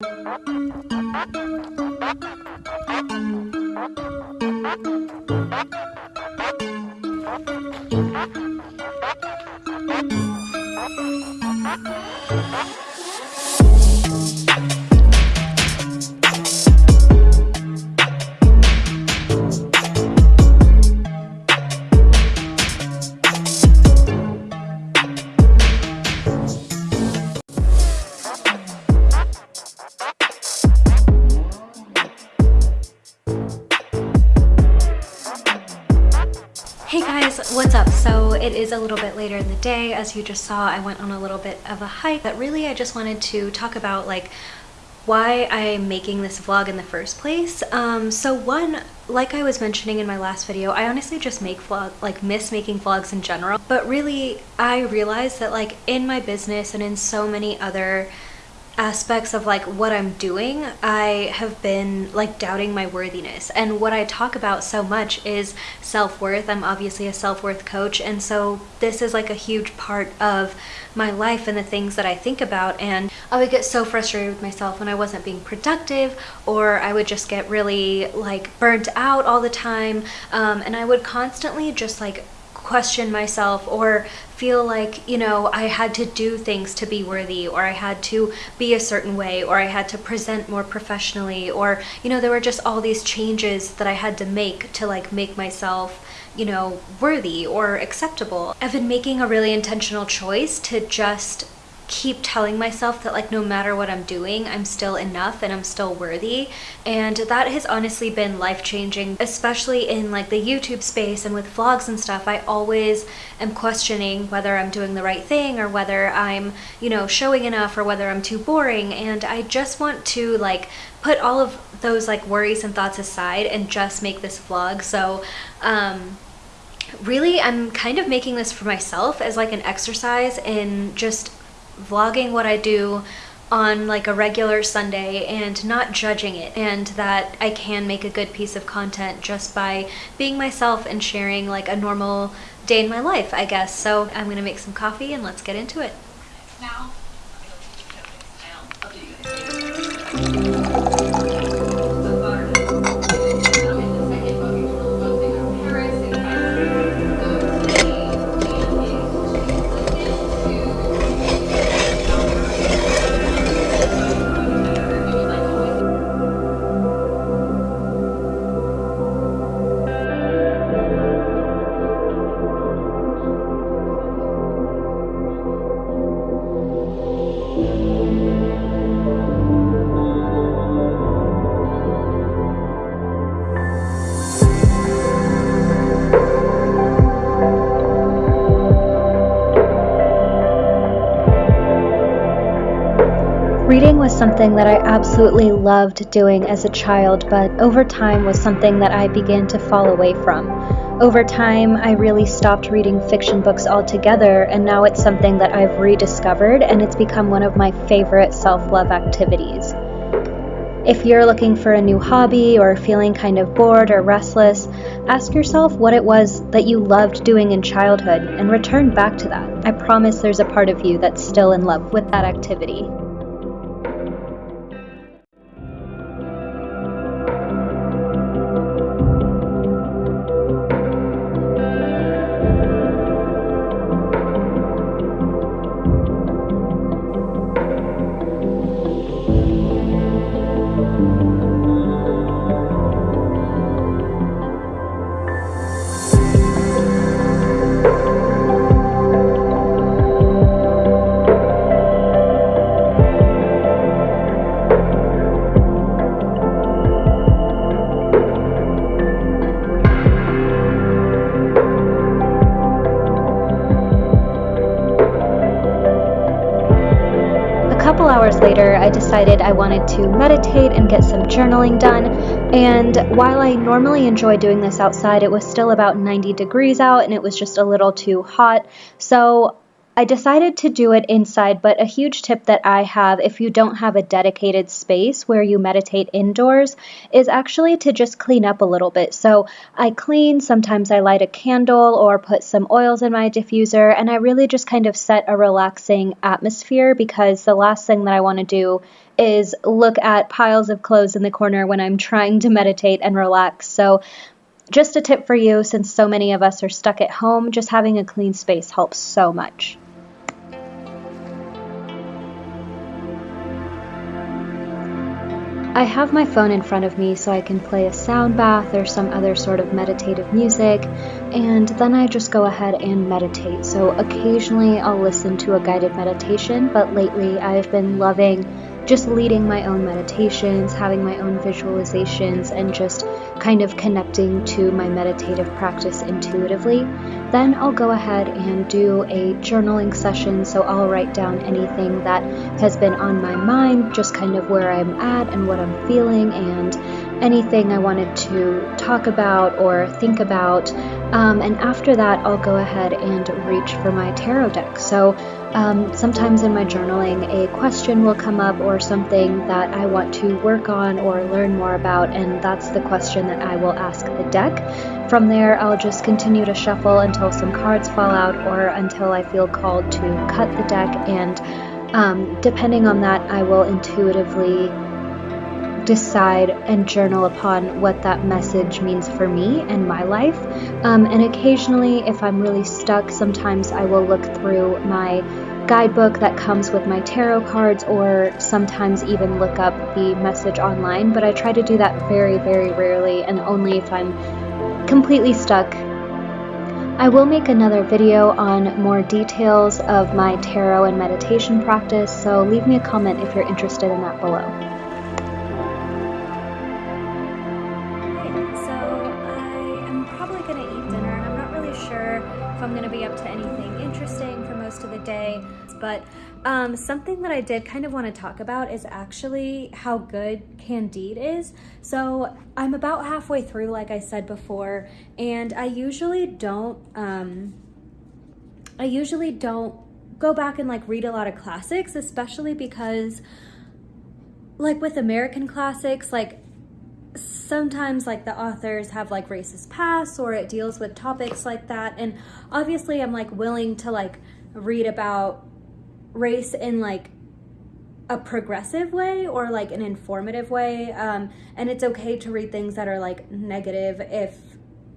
Hey guys, what's up? So it is a little bit later in the day. As you just saw, I went on a little bit of a hike, but really I just wanted to talk about like why I'm making this vlog in the first place. Um, so one, like I was mentioning in my last video, I honestly just make vlog, like miss making vlogs in general. But really, I realized that like in my business and in so many other aspects of like what I'm doing, I have been like doubting my worthiness. And what I talk about so much is self-worth. I'm obviously a self-worth coach. And so this is like a huge part of my life and the things that I think about. And I would get so frustrated with myself when I wasn't being productive or I would just get really like burnt out all the time. Um, and I would constantly just like question myself or feel like, you know, I had to do things to be worthy or I had to be a certain way or I had to present more professionally or, you know, there were just all these changes that I had to make to like make myself you know, worthy or acceptable. I've been making a really intentional choice to just keep telling myself that like no matter what I'm doing, I'm still enough and I'm still worthy. And that has honestly been life-changing, especially in like the YouTube space and with vlogs and stuff. I always am questioning whether I'm doing the right thing or whether I'm, you know, showing enough or whether I'm too boring. And I just want to like put all of those like worries and thoughts aside and just make this vlog. So, um, really I'm kind of making this for myself as like an exercise in just vlogging what I do on like a regular Sunday and not judging it and that I can make a good piece of content just by being myself and sharing like a normal day in my life, I guess. So I'm gonna make some coffee and let's get into it. Now, something that I absolutely loved doing as a child, but over time was something that I began to fall away from. Over time, I really stopped reading fiction books altogether, and now it's something that I've rediscovered, and it's become one of my favorite self love activities. If you're looking for a new hobby or feeling kind of bored or restless, ask yourself what it was that you loved doing in childhood and return back to that. I promise there's a part of you that's still in love with that activity. Couple hours later, I decided I wanted to meditate and get some journaling done. And while I normally enjoy doing this outside, it was still about 90 degrees out and it was just a little too hot. So I decided to do it inside, but a huge tip that I have if you don't have a dedicated space where you meditate indoors is actually to just clean up a little bit. So I clean, sometimes I light a candle or put some oils in my diffuser, and I really just kind of set a relaxing atmosphere because the last thing that I want to do is look at piles of clothes in the corner when I'm trying to meditate and relax. So just a tip for you since so many of us are stuck at home, just having a clean space helps so much. I have my phone in front of me so I can play a sound bath or some other sort of meditative music, and then I just go ahead and meditate. So occasionally I'll listen to a guided meditation, but lately I've been loving just leading my own meditations, having my own visualizations, and just kind of connecting to my meditative practice intuitively. Then I'll go ahead and do a journaling session. So I'll write down anything that has been on my mind, just kind of where I'm at and what I'm feeling, and anything I wanted to talk about or think about. Um, and after that, I'll go ahead and reach for my tarot deck. So um, sometimes in my journaling, a question will come up or something that I want to work on or learn more about, and that's the question that I will ask the deck. From there, I'll just continue to shuffle until some cards fall out or until I feel called to cut the deck, and um, depending on that, I will intuitively decide and journal upon what that message means for me and my life. Um, and occasionally, if I'm really stuck, sometimes I will look through my guidebook that comes with my tarot cards or sometimes even look up the message online. But I try to do that very, very rarely and only if I'm completely stuck. I will make another video on more details of my tarot and meditation practice, so leave me a comment if you're interested in that below. But um, something that I did kind of want to talk about is actually how good Candide is. So I'm about halfway through, like I said before, and I usually don't, um, I usually don't go back and like read a lot of classics, especially because like with American classics, like sometimes like the authors have like racist past or it deals with topics like that and obviously i'm like willing to like read about race in like a progressive way or like an informative way um, and it's okay to read things that are like negative if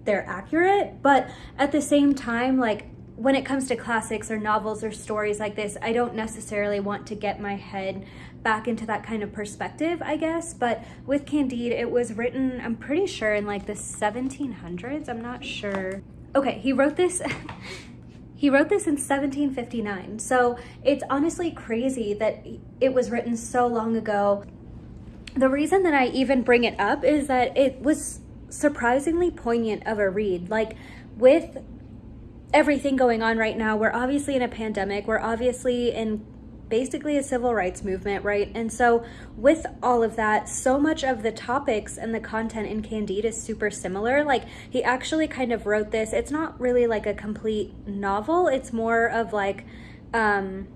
they're accurate but at the same time like when it comes to classics or novels or stories like this, I don't necessarily want to get my head back into that kind of perspective, I guess. But with Candide, it was written, I'm pretty sure, in like the 1700s. I'm not sure. Okay, he wrote this. he wrote this in 1759. So it's honestly crazy that it was written so long ago. The reason that I even bring it up is that it was surprisingly poignant of a read. Like with everything going on right now. We're obviously in a pandemic. We're obviously in basically a civil rights movement, right? And so with all of that, so much of the topics and the content in Candide is super similar. Like he actually kind of wrote this. It's not really like a complete novel. It's more of like, um,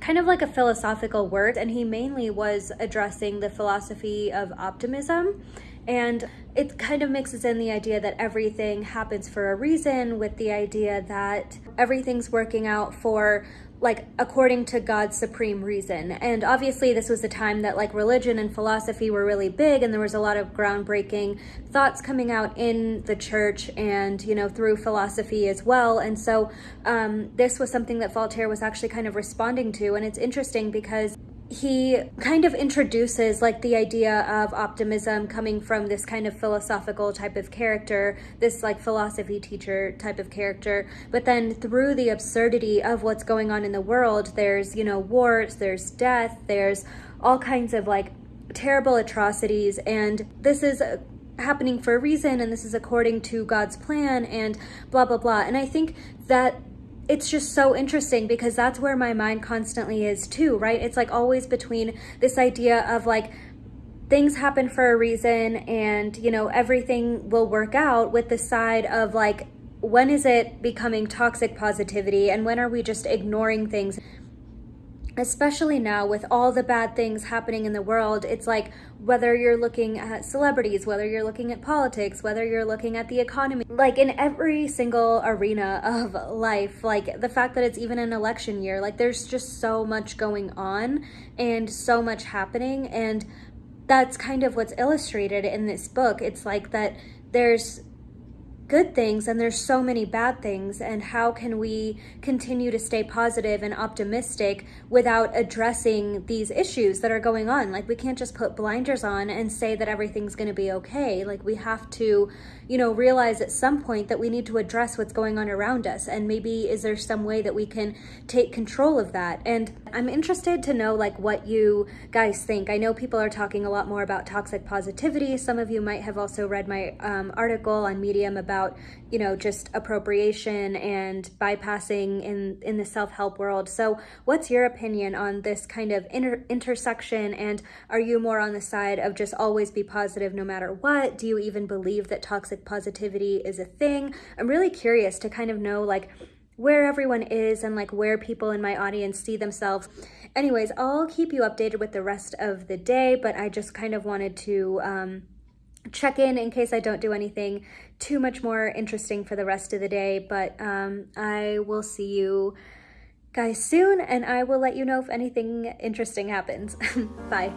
kind of like a philosophical work. And he mainly was addressing the philosophy of optimism and it kind of mixes in the idea that everything happens for a reason with the idea that everything's working out for like according to God's supreme reason. And obviously this was a time that like religion and philosophy were really big and there was a lot of groundbreaking thoughts coming out in the church and, you know, through philosophy as well. And so um, this was something that Voltaire was actually kind of responding to. And it's interesting because he kind of introduces like the idea of optimism coming from this kind of philosophical type of character, this like philosophy teacher type of character. But then through the absurdity of what's going on in the world, there's, you know, wars, there's death, there's all kinds of like terrible atrocities. And this is happening for a reason and this is according to God's plan and blah, blah, blah. And I think that it's just so interesting because that's where my mind constantly is too, right? It's like always between this idea of like things happen for a reason and, you know, everything will work out with the side of like when is it becoming toxic positivity and when are we just ignoring things? Especially now with all the bad things happening in the world, it's like whether you're looking at celebrities, whether you're looking at politics, whether you're looking at the economy, like in every single arena of life, like the fact that it's even an election year, like there's just so much going on and so much happening. And that's kind of what's illustrated in this book. It's like that there's good things and there's so many bad things and how can we continue to stay positive and optimistic without addressing these issues that are going on? Like we can't just put blinders on and say that everything's going to be okay. Like we have to you know realize at some point that we need to address what's going on around us and maybe is there some way that we can take control of that? And i'm interested to know like what you guys think. I know people are talking a lot more about toxic positivity. Some of you might have also read my um, article on medium about about, you know, just appropriation and bypassing in, in the self-help world. So what's your opinion on this kind of inter intersection? And are you more on the side of just always be positive no matter what? Do you even believe that toxic positivity is a thing? I'm really curious to kind of know like, where everyone is and like where people in my audience see themselves. Anyways, I'll keep you updated with the rest of the day, but I just kind of wanted to um, check in in case I don't do anything too much more interesting for the rest of the day, but um, I will see you guys soon and I will let you know if anything interesting happens. Bye.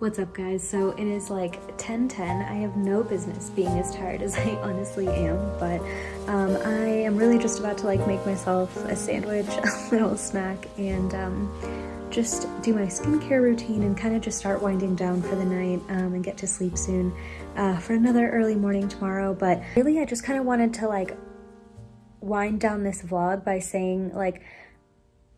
What's up guys? So it is like 10:10. I have no business being as tired as I honestly am, but um, I am really just about to like make myself a sandwich, a little snack, and um, just do my skincare routine and kind of just start winding down for the night um, and get to sleep soon uh, for another early morning tomorrow. But really I just kind of wanted to like wind down this vlog by saying like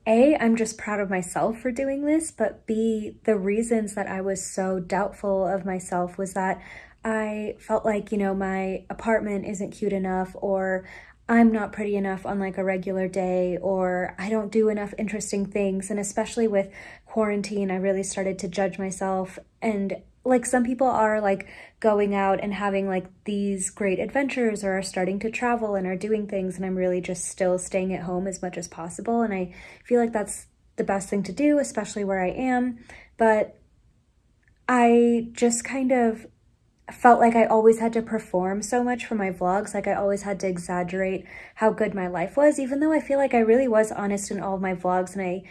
a, I'm just proud of myself for doing this, but B, the reasons that I was so doubtful of myself was that I felt like, you know, my apartment isn't cute enough or I'm not pretty enough on like a regular day or I don't do enough interesting things. And especially with quarantine, I really started to judge myself and like some people are like going out and having like these great adventures or are starting to travel and are doing things and I'm really just still staying at home as much as possible and I feel like that's the best thing to do especially where I am. But I just kind of felt like I always had to perform so much for my vlogs like I always had to exaggerate how good my life was even though I feel like I really was honest in all of my vlogs and I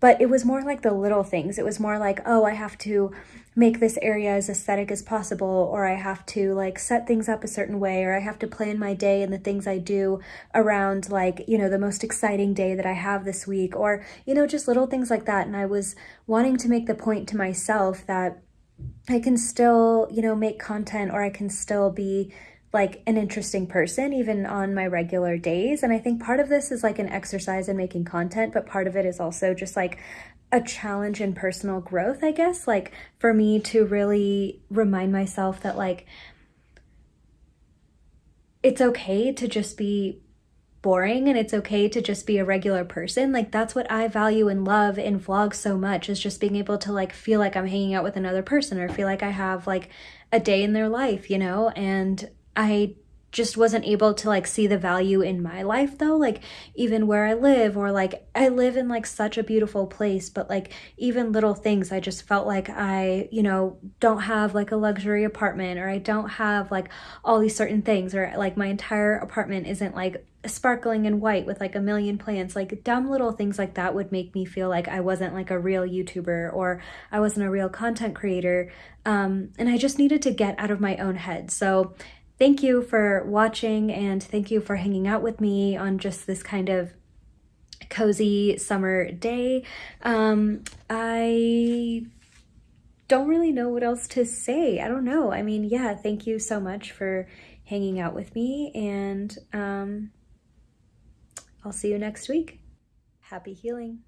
but it was more like the little things. It was more like, oh, I have to make this area as aesthetic as possible, or I have to like set things up a certain way, or I have to plan my day and the things I do around like, you know, the most exciting day that I have this week, or, you know, just little things like that. And I was wanting to make the point to myself that I can still, you know, make content or I can still be like an interesting person even on my regular days and i think part of this is like an exercise in making content but part of it is also just like a challenge in personal growth, I guess, like for me to really remind myself that like it's okay to just be boring and it's okay to just be a regular person. Like that's what I value and love in vlogs so much is just being able to like feel like I'm hanging out with another person or feel like I have like a day in their life, you know? And I just wasn't able to like see the value in my life though like even where i live or like i live in like such a beautiful place but like even little things i just felt like i you know don't have like a luxury apartment or i don't have like all these certain things or like my entire apartment isn't like sparkling and white with like a million plants. Like dumb little things like that would make me feel like i wasn't like a real youtuber or i wasn't a real content creator um, and i just needed to get out of my own head. So Thank you for watching and thank you for hanging out with me on just this kind of cozy summer day. Um, I don't really know what else to say. I don't know. I mean, yeah, thank you so much for hanging out with me and um, I'll see you next week. Happy healing.